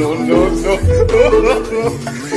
no, no, no,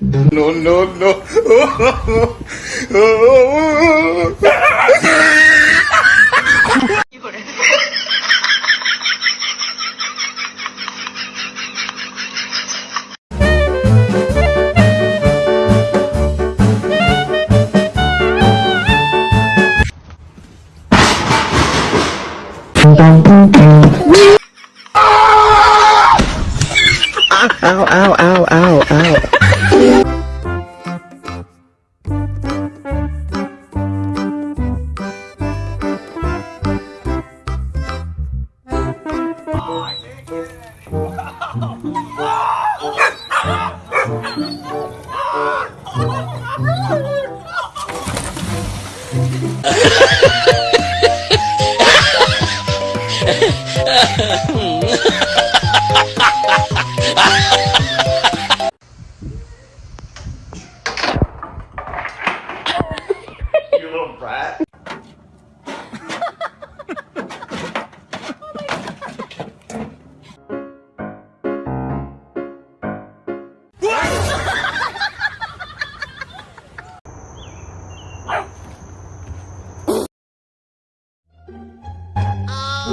No, no, no.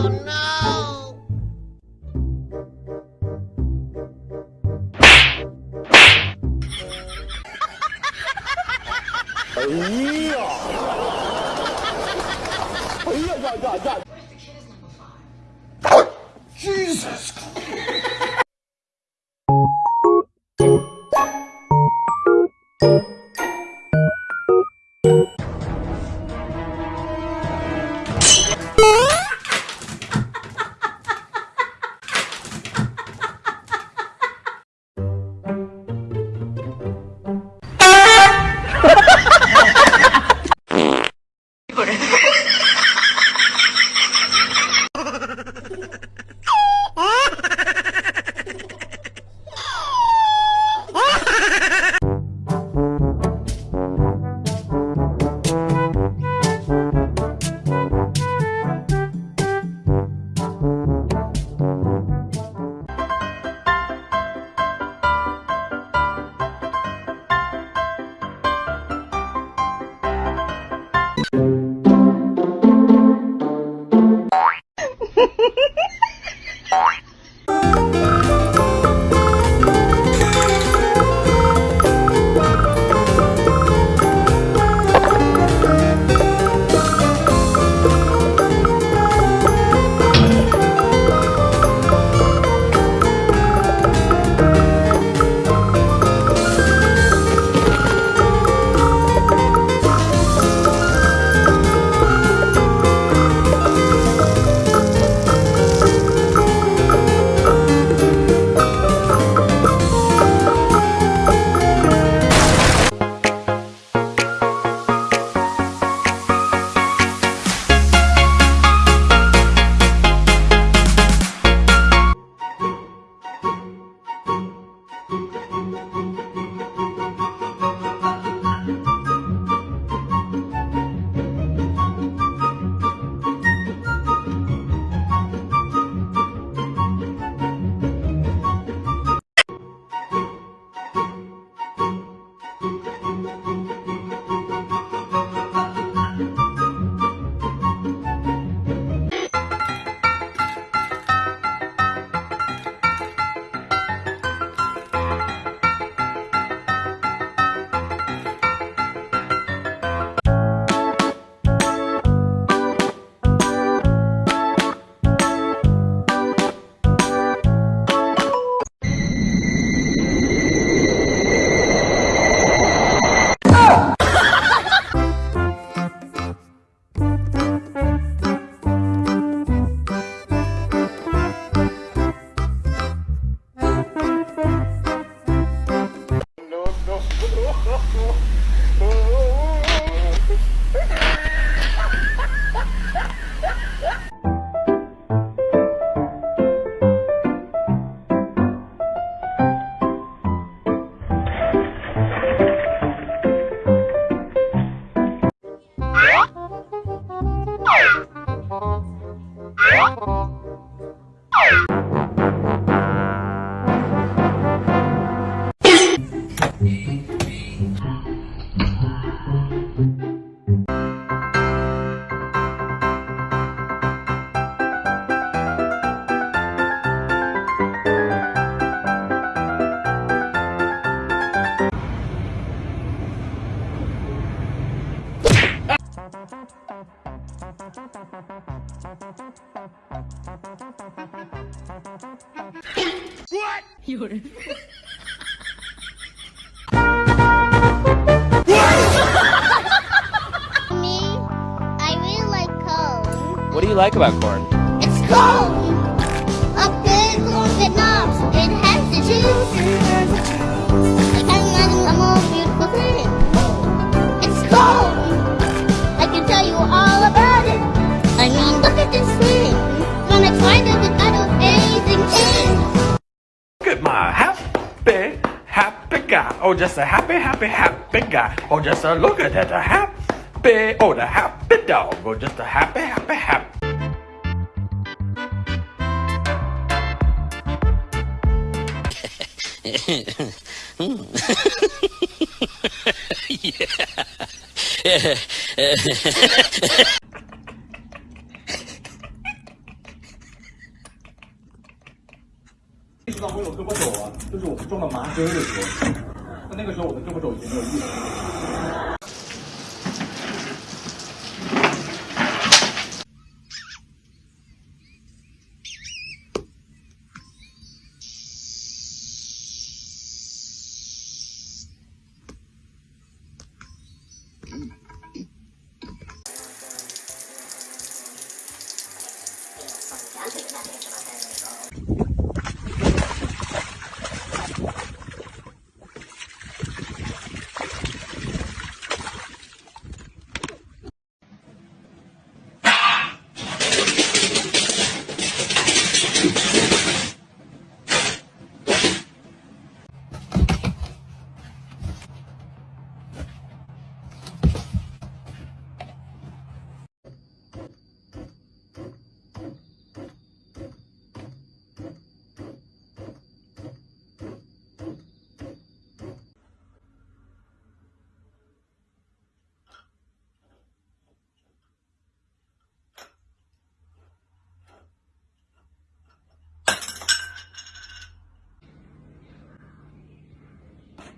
Oh, oh, Jesus Me, I really like cone. What do you like about corn? It's cone! A big corn that knobs. It has the juice. I can't a happy, happy, happy guy. Oh, just a look at that, a happy, oh, the happy dog. Oh, just a happy, happy, happy. 那个时候我的胳膊肘已经没有力了